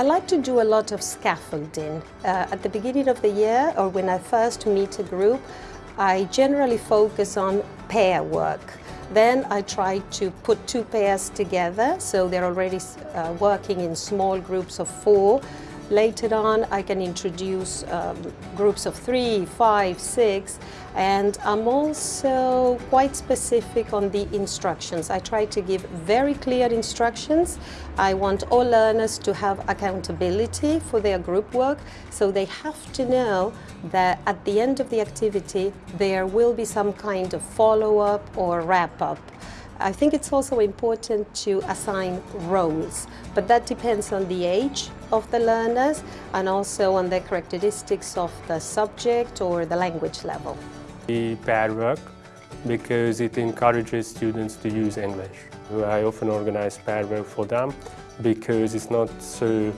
I like to do a lot of scaffolding. Uh, at the beginning of the year or when I first meet a group, I generally focus on pair work. Then I try to put two pairs together so they're already uh, working in small groups of four Later on, I can introduce um, groups of three, five, six, and I'm also quite specific on the instructions. I try to give very clear instructions. I want all learners to have accountability for their group work, so they have to know that at the end of the activity, there will be some kind of follow-up or wrap-up. I think it's also important to assign roles, but that depends on the age of the learners and also on the characteristics of the subject or the language level. The pair work because it encourages students to use English. I often organize pair work for them because it's not so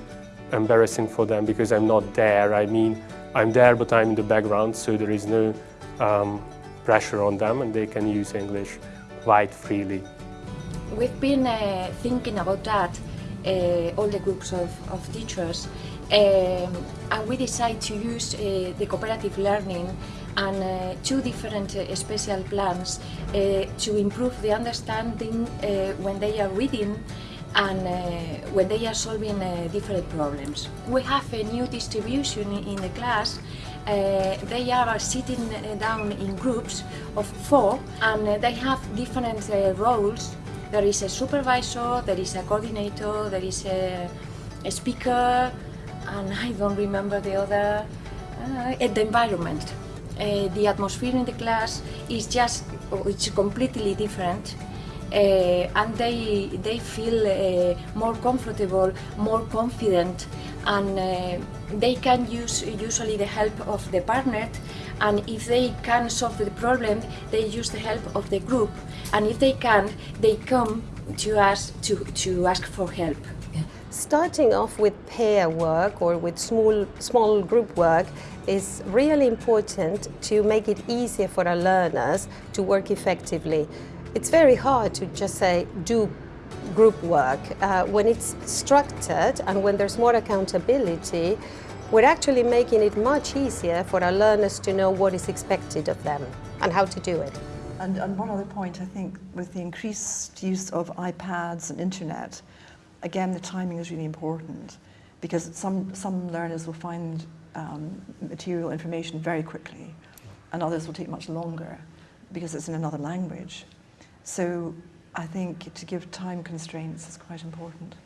embarrassing for them because I'm not there. I mean, I'm there but I'm in the background so there is no um, pressure on them and they can use English quite freely. We've been uh, thinking about that, uh, all the groups of, of teachers, um, and we decided to use uh, the cooperative learning and uh, two different uh, special plans uh, to improve the understanding when they are reading and when they are solving different problems. We have a new distribution in the class uh, they are sitting down in groups of four and uh, they have different uh, roles. There is a supervisor, there is a coordinator, there is a, a speaker, and I don't remember the other, uh, the environment. Uh, the atmosphere in the class is just, it's completely different uh, and they, they feel uh, more comfortable, more confident and uh, they can use usually the help of the partner and if they can solve the problem they use the help of the group and if they can they come to us to, to ask for help. Starting off with pair work or with small, small group work is really important to make it easier for our learners to work effectively. It's very hard to just say, do group work. Uh, when it's structured and when there's more accountability, we're actually making it much easier for our learners to know what is expected of them and how to do it. And, and one other point, I think, with the increased use of iPads and internet, again, the timing is really important because some, some learners will find um, material information very quickly and others will take much longer because it's in another language. So I think to give time constraints is quite important.